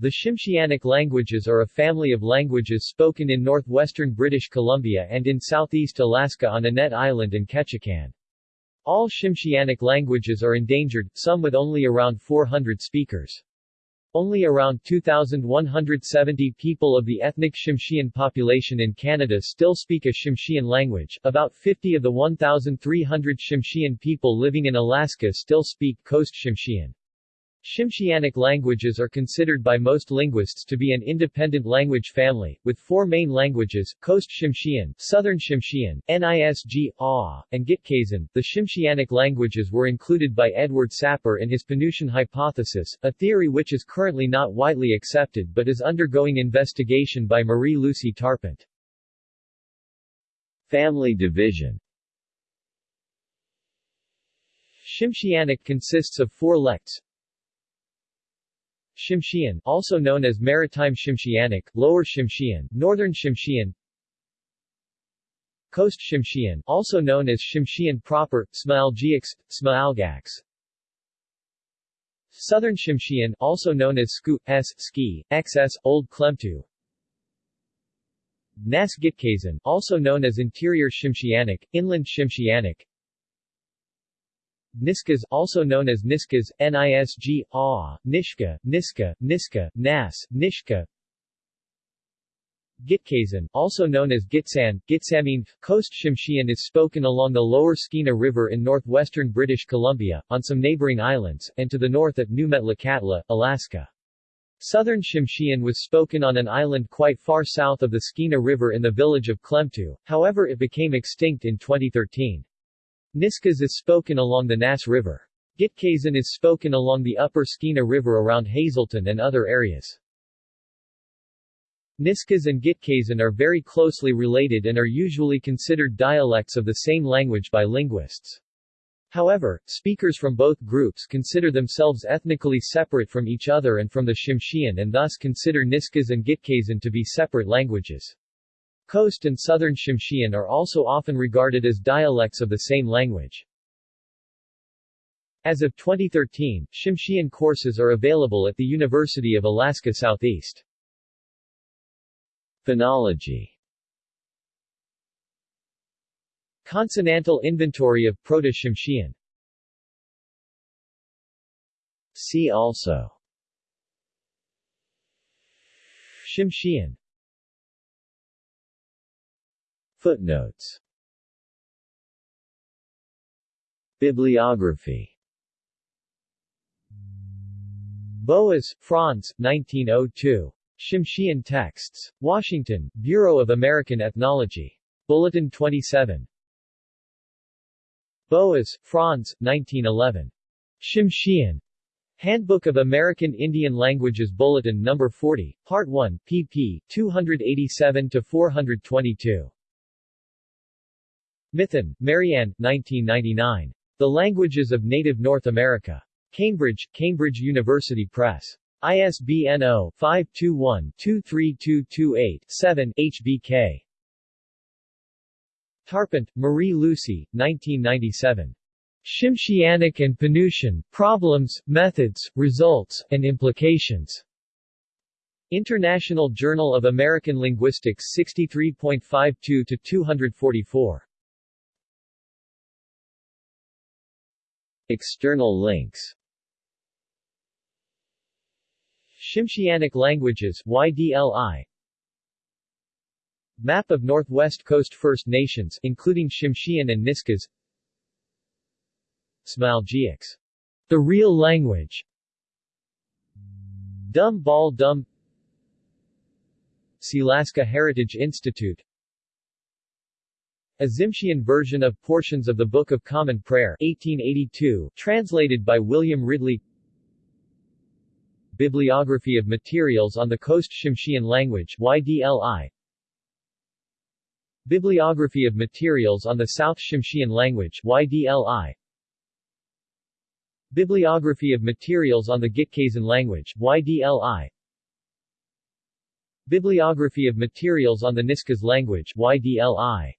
The Tsimshianic languages are a family of languages spoken in northwestern British Columbia and in southeast Alaska on Annette Island and Ketchikan. All Tsimshianic languages are endangered, some with only around 400 speakers. Only around 2,170 people of the ethnic Tsimshian population in Canada still speak a Tsimshian language, about 50 of the 1,300 Tsimshian people living in Alaska still speak Coast Tsimshian. Tsimshianic languages are considered by most linguists to be an independent language family, with four main languages, Coast Tsimshian, Southern Tsimshian, Nisg, Ah, and Gitxaalen. The Tsimshianic languages were included by Edward Sapir in his Penutian hypothesis, a theory which is currently not widely accepted but is undergoing investigation by Marie-Lucie Tarpent. Family division Tsimshianic consists of four lects, Tsimshian, also known as Maritime Tsimshianic, Lower Tsimshian, Northern Tsimshian, Coast Tsimshian, also known as Tsimshian proper, Sm'algyax, Smalgax Southern Tsimshian, also known as Sku, S, Ski, XS, Old Klemtu. Nas Gitxaalen, also known as Interior Shimshianic, Inland Tsimshianic Niskas also known as Niskas, Nisg, Ah, Nishka, Niska, Niska, Nas, Nishka Gitxaalen, also known as Gitxsan, Gitxamin, Coast Tsimshian is spoken along the lower Skeena River in northwestern British Columbia, on some neighboring islands, and to the north at New Metlakatla, Alaska. Southern Tsimshian was spoken on an island quite far south of the Skeena River in the village of Klemtu, however it became extinct in 2013. Niskas is spoken along the Nass River. Gitxaalen is spoken along the upper Skeena River around Hazelton and other areas. Niskas and Gitxaalen are very closely related and are usually considered dialects of the same language by linguists. However, speakers from both groups consider themselves ethnically separate from each other and from the Tsimshian and thus consider Niskas and Gitxaalen to be separate languages. Coast and Southern Tsimshian are also often regarded as dialects of the same language. As of 2013, Tsimshian courses are available at the University of Alaska Southeast. Phonology Consonantal inventory of Proto-Tsimshian See also Tsimshian Footnotes Bibliography Boas, Franz, 1902. Tsimshian Texts. Washington, Bureau of American Ethnology. Bulletin 27. Boas, Franz, 1911. Tsimshian. Handbook of American Indian Languages Bulletin No. 40, Part 1, pp. 287-422. Mithun, Marianne, 1999. The Languages of Native North America. Cambridge, Cambridge University Press. ISBN 0-521-23228-7 HBK. Tarpent, Marie-Lucie, 1997. Tsimshianic and Penutian, Problems, Methods, Results, and Implications. International Journal of American Linguistics 63.52-244. External links. Tsimshianic languages YDLI Map of Northwest Coast First Nations including Tsimshian and Niskas. Sm'algyax, the real language. Dum Bal Dum Sealaska Heritage Institute a Tsimshian version of portions of the Book of Common Prayer 1882, translated by William Ridley. Bibliography of materials on the Coast Tsimshian language YDLI Bibliography of materials on the South Tsimshian language YDLI Bibliography of materials on the Gitxaalen language YDLI Bibliography of materials on the Niskas language YDLI